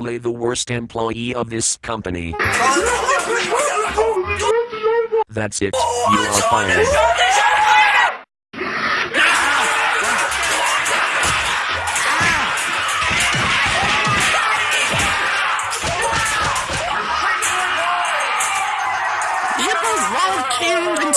probably the worst employee of this company. That's it. You are fired. You won't